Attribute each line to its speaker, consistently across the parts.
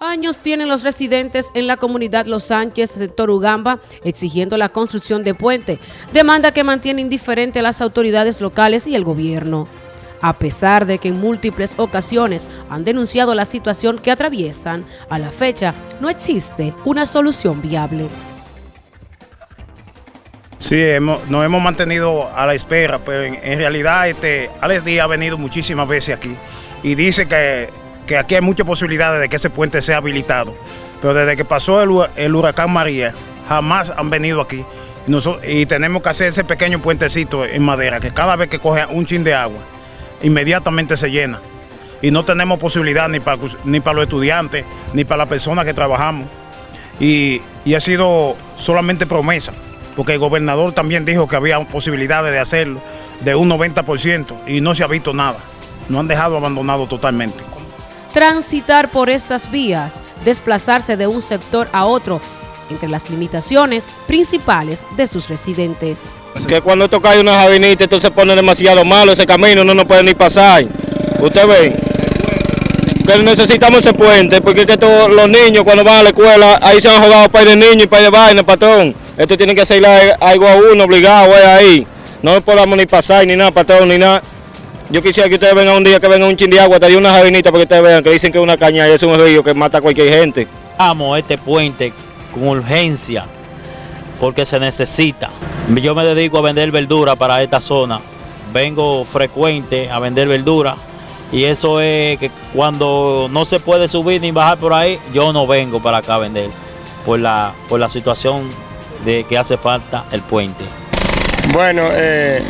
Speaker 1: Años tienen los residentes en la comunidad Los Sánchez, sector Ugamba, exigiendo la construcción de puente, demanda que mantiene indiferente a las autoridades locales y el gobierno. A pesar de que en múltiples ocasiones han denunciado la situación que atraviesan, a la fecha no existe una solución viable.
Speaker 2: Sí, nos hemos mantenido a la espera, pero en, realidad este, Alex Díaz ha venido muchísimas veces aquí y dice que que aquí hay muchas posibilidades de que ese puente sea habilitado. Pero desde que pasó el, huracán María, jamás han venido aquí. Y, tenemos que hacer ese pequeño puentecito en madera, que cada vez que coge un chin de agua, inmediatamente se llena. Y no tenemos posibilidad ni para, ni para los estudiantes, ni para las personas que trabajamos. Y, y ha sido solamente promesa, porque el gobernador también dijo que había posibilidades de hacerlo de un 90% y no se ha visto nada. No han dejado abandonado totalmente
Speaker 1: transitar por estas vías, desplazarse de un sector a otro, entre las limitaciones principales de sus residentes.
Speaker 3: Que cuando esto cae una avenida, entonces pone demasiado malo ese camino, no nos puede ni pasar. Usted ve que necesitamos ese puente, porque que todos los niños cuando van a la escuela, ahí se han jugado para de niños y para de vaina, patrón. Esto tiene que ser algo a uno obligado, ahí. No podamos ni pasar, ni nada, patrón, ni nada. Yo quisiera que ustedes vengan un día, que venga un chin de agua, te una jabinita para que ustedes vean que dicen que es una caña y es un río que mata a cualquier gente.
Speaker 4: Vamos este puente con urgencia, porque se necesita. Yo me dedico a vender verdura para esta zona. Vengo frecuente a vender verdura y eso es que cuando no se puede subir ni bajar por ahí, yo no vengo para acá a vender por la, por la situación de que hace falta el puente.
Speaker 3: Bueno, eh,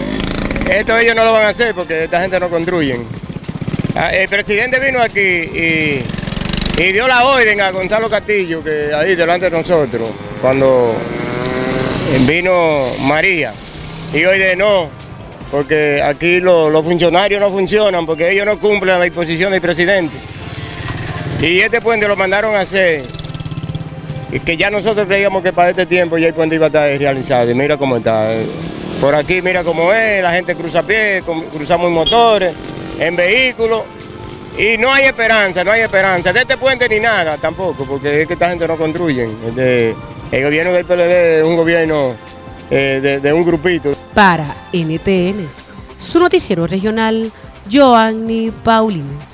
Speaker 3: esto ellos no lo van a hacer porque esta gente no construyen. Ah, el presidente vino aquí y, dio la orden a Gonzalo Castillo, que ahí delante de nosotros, cuando vino María. Y hoy de no, porque aquí los, funcionarios no funcionan, porque ellos no cumplen la disposición del presidente. Y este puente lo mandaron a hacer, y que ya nosotros creíamos que para este tiempo ya el puente iba a estar realizado. Y mira cómo está. Por aquí mira cómo es, la gente cruza a pie, cruzamos en motores, en vehículos. Y no hay esperanza, no hay esperanza. De este puente ni nada tampoco, porque es que esta gente no construye. el gobierno del PLD es un gobierno eh, de, de un grupito.
Speaker 1: Para NTN, su noticiero regional, Joanny Paulino.